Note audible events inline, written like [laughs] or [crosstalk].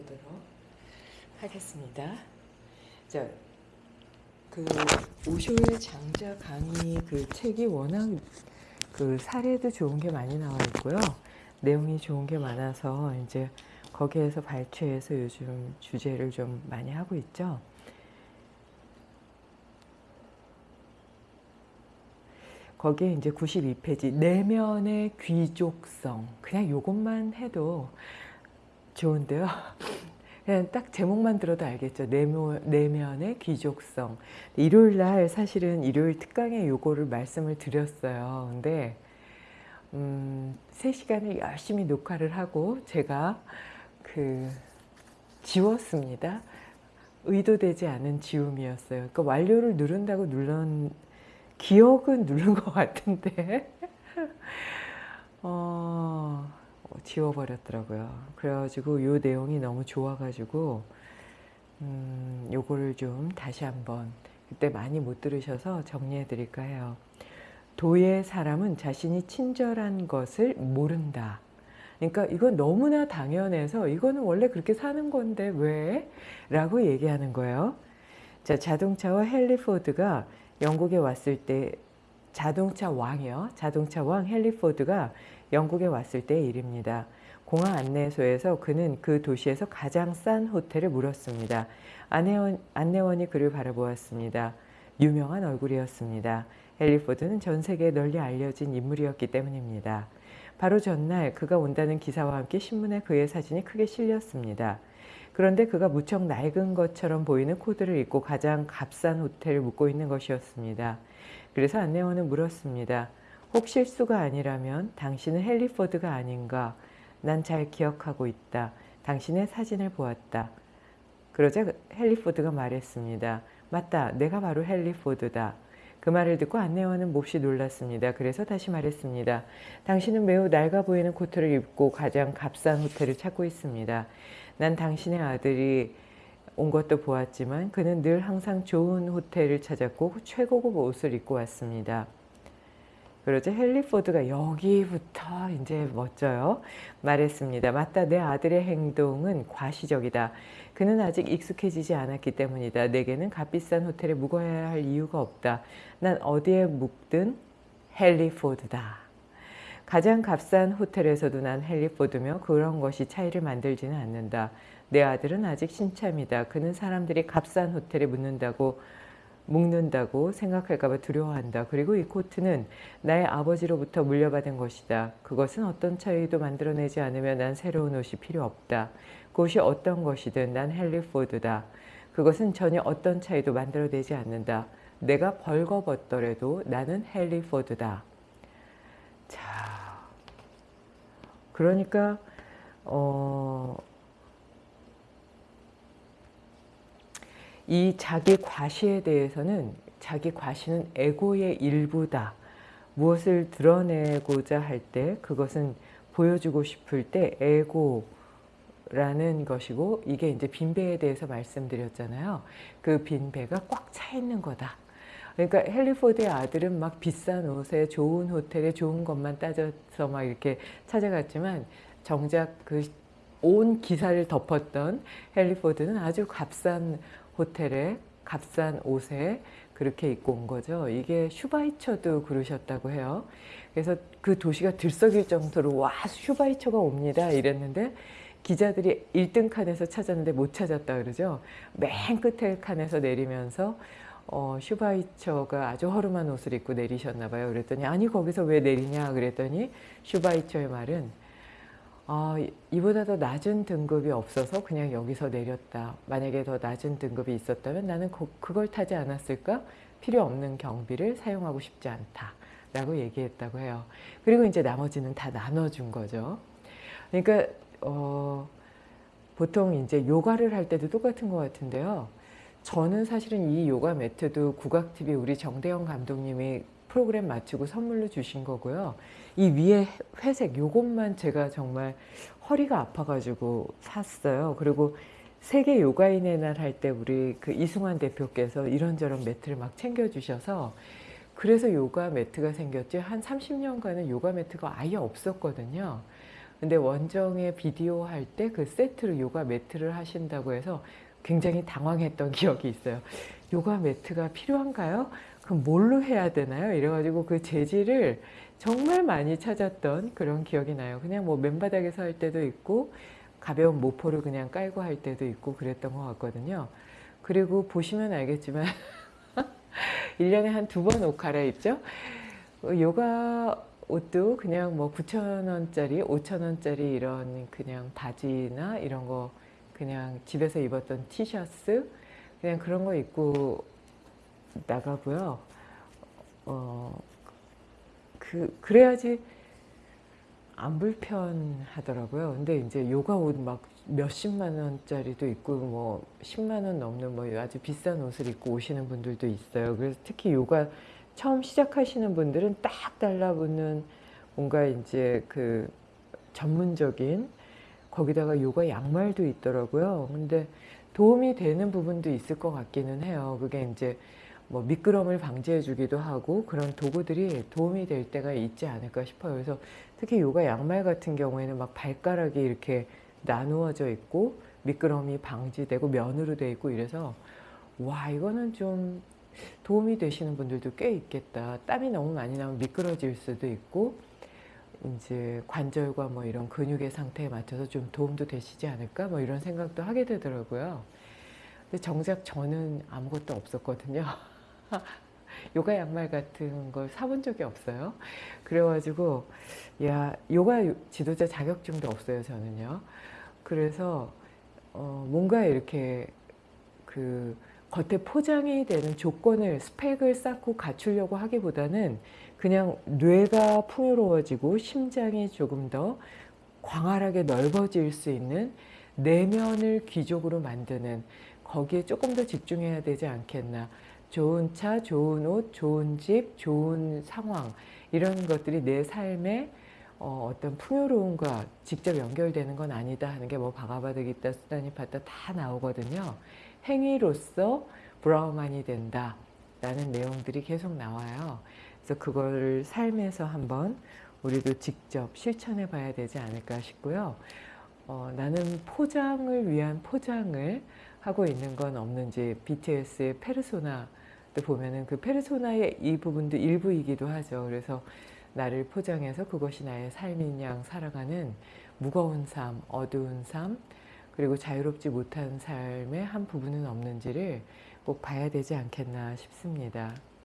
보도록 하겠습니다. 자, 그 오쇼의 장자 강의 그 책이 워낙 그 사례도 좋은 게 많이 나와 있고요. 내용이 좋은 게 많아서 이제 거기에서 발췌해서 요즘 주제를 좀 많이 하고 있죠. 거기에 이제 92페이지 내면의 귀족성 그냥 요것만 해도 좋은데요. [laughs] 그냥 딱 제목만 들어도 알겠죠. 내면, 내면 의 귀족성. 일요일 날 사실은 일요일 특강에 요거를 말씀을 드렸어요. 근데 음, 3시간을 열심히 녹화를 하고 제가 그 지웠습니다. 의도되지 않은 지움이었어요. 그러니까 완료를 누른다고 눌렀 기억은 누른 것 같은데 [laughs] 어, 지워버렸더라고요. 그래가지고 요 내용이 너무 좋아가지고 음, 요거를 좀 다시 한번 그때 많이 못 들으셔서 정리해 드릴까 해요. 도의 사람은 자신이 친절한 것을 모른다. 그러니까 이건 너무나 당연해서 이거는 원래 그렇게 사는 건데 왜? 라고 얘기하는 거예요. 자, 자동차와 헨리 포드가 영국에 왔을 때 자동차 왕이요. 자동차 왕 헨리 포드가 영국에 왔을 때의 일입니다. 공항 안내소에서 그는 그 도시에서 가장 싼 호텔을 물었습니다. 안내원, 안내원이 그를 바라보았습니다. 유명한 얼굴이었습니다. 헨리 포드는 전 세계에 널리 알려진 인물이었기 때문입니다. 바로 전날 그가 온다는 기사와 함께 신문에 그의 사진이 크게 실렸습니다. 그런데 그가 무척 낡은 것처럼 보이는 코드를 입고 가장 값싼 호텔을 묵고 있는 것이었습니다. 그래서 안내원은 물었습니다. 혹 실수가 아니라면 당신은 헨리포드가 아닌가? 난 잘 기억하고 있다. 당신의 사진을 보았다. 그러자 헨리포드가 말했습니다. 맞다. 내가 바로 헨리포드다. 그 말을 듣고 안내원은 몹시 놀랐습니다. 그래서 다시 말했습니다. 당신은 매우 낡아 보이는 코트를 입고 가장 값싼 호텔을 찾고 있습니다. 난 당신의 아들이 온 것도 보았지만 그는 늘 항상 좋은 호텔을 찾았고 최고급 옷을 입고 왔습니다. 그러자 헨리포드가 여기부터 이제 멋져요. 말했습니다. 맞다. 내 아들의 행동은 과시적이다. 그는 아직 익숙해지지 않았기 때문이다. 내게는 값비싼 호텔에 묵어야 할 이유가 없다. 난 어디에 묵든 헨리포드다. 가장 값싼 호텔에서도 난 헨리 포드며 그런 것이 차이를 만들지는 않는다. 내 아들은 아직 신참이다. 그는 사람들이 값싼 호텔에 묵는다고 묵는다고 생각할까봐 두려워한다. 그리고 이 코트는 나의 아버지로부터 물려받은 것이다. 그것은 어떤 차이도 만들어내지 않으면 난 새로운 옷이 필요 없다. 그것이 어떤 것이든 난 헨리 포드다. 그것은 전혀 어떤 차이도 만들어내지 않는다. 내가 벌거벗더라도 나는 헨리 포드다. 자, 그러니까 어, 이 자기 과시에 대해서는 자기 과시는 에고의 일부다. 무엇을 드러내고자 할 때 그것은 보여주고 싶을 때 에고라는 것이고 이게 이제 빈배에 대해서 말씀드렸잖아요. 그 빈배가 꽉 차 있는 거다. 그러니까 헨리포드의 아들은 막 비싼 옷에 좋은 호텔에 좋은 것만 따져서 막 이렇게 찾아갔지만 정작 그 온 기사를 덮었던 헨리포드는 아주 값싼 호텔에 값싼 옷에 그렇게 입고 온 거죠. 이게 슈바이처도 그러셨다고 해요. 그래서 그 도시가 들썩일 정도로 와 슈바이처가 옵니다 이랬는데 기자들이 1등 칸에서 찾았는데 못 찾았다 그러죠. 맨 끝에 칸에서 내리면서 어, 슈바이처가 아주 허름한 옷을 입고 내리셨나 봐요. 그랬더니 아니 거기서 왜 내리냐 그랬더니 슈바이처의 말은 아, 이보다 더 낮은 등급이 없어서 그냥 여기서 내렸다. 만약에 더 낮은 등급이 있었다면 나는 그, 그걸 타지 않았을까? 필요 없는 경비를 사용하고 싶지 않다. 라고 얘기했다고 해요. 그리고 이제 나머지는 다 나눠준 거죠. 그러니까 어, 보통 이제 요가를 할 때도 똑같은 것 같은데요. 저는 사실은 이 요가 매트도 국악TV 우리 정대영 감독님이 프로그램 마치고 선물로 주신 거고요. 이 위에 회색 요것만 제가 정말 허리가 아파가지고 샀어요. 그리고 세계 요가인의 날 할 때 우리 그 이승환 대표께서 이런저런 매트를 막 챙겨주셔서 그래서 요가 매트가 생겼지 한 30년간은 요가 매트가 아예 없었거든요. 근데 원정에 비디오 할 때 그 세트로 요가 매트를 하신다고 해서 굉장히 당황했던 [laughs] 기억이 있어요. 요가 매트가 필요한가요? 그럼 뭘로 해야 되나요? 이래가지고 그 재질을 정말 많이 찾았던 그런 기억이 나요. 그냥 뭐 맨바닥에서 할 때도 있고 가벼운 모포를 그냥 깔고 할 때도 있고 그랬던 것 같거든요. 그리고 보시면 알겠지만 [laughs] 1년에 한 두 번 옷 갈아입죠. 어, 요가 옷도 그냥 뭐 9,000원짜리, 5,000원짜리 이런 그냥 바지나 이런 거 그냥 집에서 입었던 티셔츠 그냥 그런 거 입고 나가고요. 어, 그, 그래야지 안 불편하더라고요. 근데 이제 요가 옷 막 몇십만 원짜리도 있고 뭐 10만 원 넘는 뭐 아주 비싼 옷을 입고 오시는 분들도 있어요. 그래서 특히 요가 처음 시작하시는 분들은 딱 달라붙는 뭔가 이제 그 전문적인 거기다가 요가 양말도 있더라고요. 근데 도움이 되는 부분도 있을 것 같기는 해요. 그게 이제 뭐 미끄럼을 방지해 주기도 하고 그런 도구들이 도움이 될 때가 있지 않을까 싶어요. 그래서 특히 요가 양말 같은 경우에는 막 발가락이 이렇게 나누어져 있고 미끄럼이 방지되고 면으로 돼 있고 이래서 와 이거는 좀 도움이 되시는 분들도 꽤 있겠다. 땀이 너무 많이 나면 미끄러질 수도 있고 이제 관절과 뭐 이런 근육의 상태에 맞춰서 좀 도움도 되시지 않을까 뭐 이런 생각도 하게 되더라고요. 근데 정작 저는 아무것도 없었거든요. [laughs] 요가 양말 같은 걸 사본 적이 없어요. 그래가지고 야 요가 지도자 자격증도 없어요 저는요. 그래서 어, 뭔가 이렇게 그 겉에 포장이 되는 조건을 스펙을 쌓고 갖추려고 하기보다는 그냥 뇌가 풍요로워지고 심장이 조금 더 광활하게 넓어질 수 있는 내면을 귀족으로 만드는 거기에 조금 더 집중해야 되지 않겠나 좋은 차, 좋은 옷, 좋은 집, 좋은 상황 이런 것들이 내 삶의 어, 어떤 풍요로움과 직접 연결되는 건 아니다 하는 게 뭐 바가바드 기타, 수다니파타 다 나오거든요. 행위로서 브라우만이 된다 라는 내용들이 계속 나와요. 그래서 그걸 삶에서 한번 우리도 직접 실천해 봐야 되지 않을까 싶고요. 어, 나는 포장을 위한 포장을 하고 있는 건 없는지 BTS의 페르소나도 보면은 그 페르소나의 이 부분도 일부이기도 하죠. 그래서 나를 포장해서 그것이 나의 삶인 양 살아가는 무거운 삶, 어두운 삶, 그리고 자유롭지 못한 삶의 한 부분은 없는지를 꼭 봐야 되지 않겠나 싶습니다.